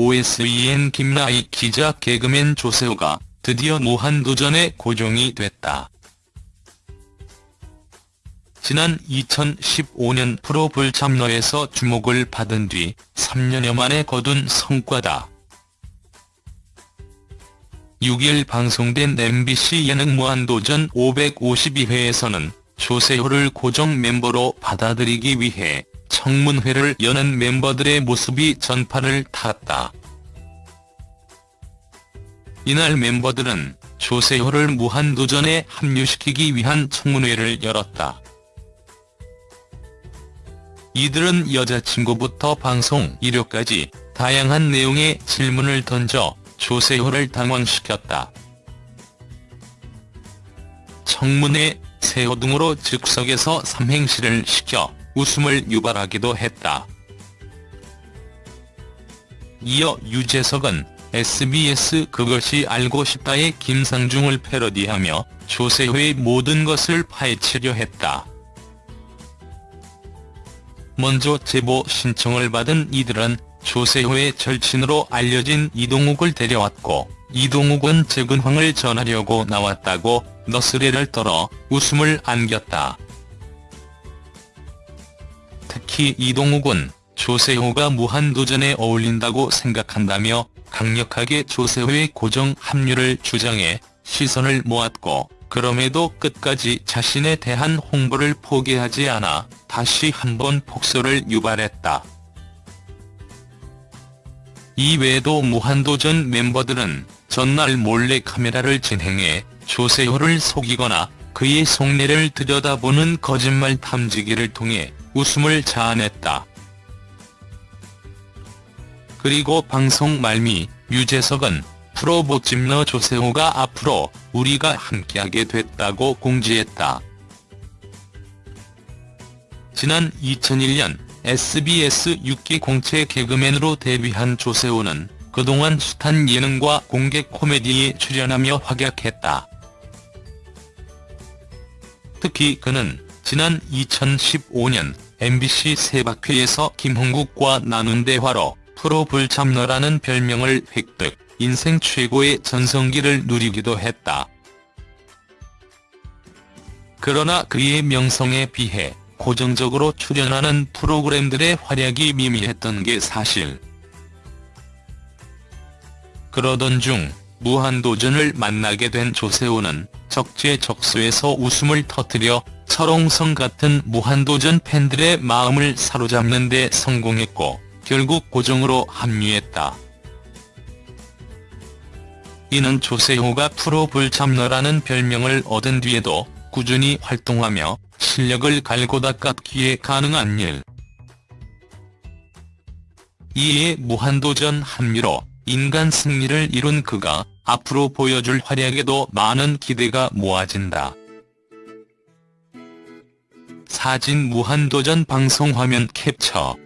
OSEN 김나희 기자 개그맨 조세호가 드디어 무한도전에 고정이 됐다. 지난 2015년 프로 불참러에서 주목을 받은 뒤 3년여 만에 거둔 성과다. 6일 방송된 MBC 예능 무한도전 552회에서는 조세호를 고정 멤버로 받아들이기 위해 청문회를 여는 멤버들의 모습이 전파를 탔다. 이날 멤버들은 조세호를 무한도전에 합류시키기 위한 청문회를 열었다. 이들은 여자친구부터 방송 이료까지 다양한 내용의 질문을 던져 조세호를 당황시켰다. 청문회 세호 등으로 즉석에서 삼행시를 시켜 웃음을 유발하기도 했다. 이어 유재석은 SBS 그것이 알고 싶다의 김상중을 패러디하며 조세호의 모든 것을 파헤치려 했다. 먼저 제보 신청을 받은 이들은 조세호의 절친으로 알려진 이동욱을 데려왔고 이동욱은 재근황을 전하려고 나왔다고 너스레를 떨어 웃음을 안겼다. 특히 이동욱은 조세호가 무한도전에 어울린다고 생각한다며 강력하게 조세호의 고정 합류를 주장해 시선을 모았고 그럼에도 끝까지 자신에 대한 홍보를 포기하지 않아 다시 한번 폭소를 유발했다. 이외에도 무한도전 멤버들은 전날 몰래 카메라를 진행해 조세호를 속이거나 그의 속내를 들여다보는 거짓말 탐지기를 통해 웃음을 자아냈다. 그리고 방송 말미 유재석은 프로 보찜러 조세호가 앞으로 우리가 함께하게 됐다고 공지했다. 지난 2001년 SBS 6기 공채 개그맨으로 데뷔한 조세호는 그동안 숱한 예능과 공개 코미디에 출연하며 활약했다. 특히 그는 지난 2015년 MBC 세박회에서 김홍국과 나눈 대화로 프로 불참러라는 별명을 획득, 인생 최고의 전성기를 누리기도 했다. 그러나 그의 명성에 비해 고정적으로 출연하는 프로그램들의 활약이 미미했던 게 사실. 그러던 중 무한도전을 만나게 된 조세호는 적재적소에서 웃음을 터뜨려 철옹성 같은 무한도전 팬들의 마음을 사로잡는 데 성공했고 결국 고정으로 합류했다. 이는 조세호가 프로 불참러라는 별명을 얻은 뒤에도 꾸준히 활동하며 실력을 갈고 닦았기에 가능한 일. 이에 무한도전 합류로 인간 승리를 이룬 그가 앞으로 보여줄 활약에도 많은 기대가 모아진다. 사진 무한도전 방송 화면 캡처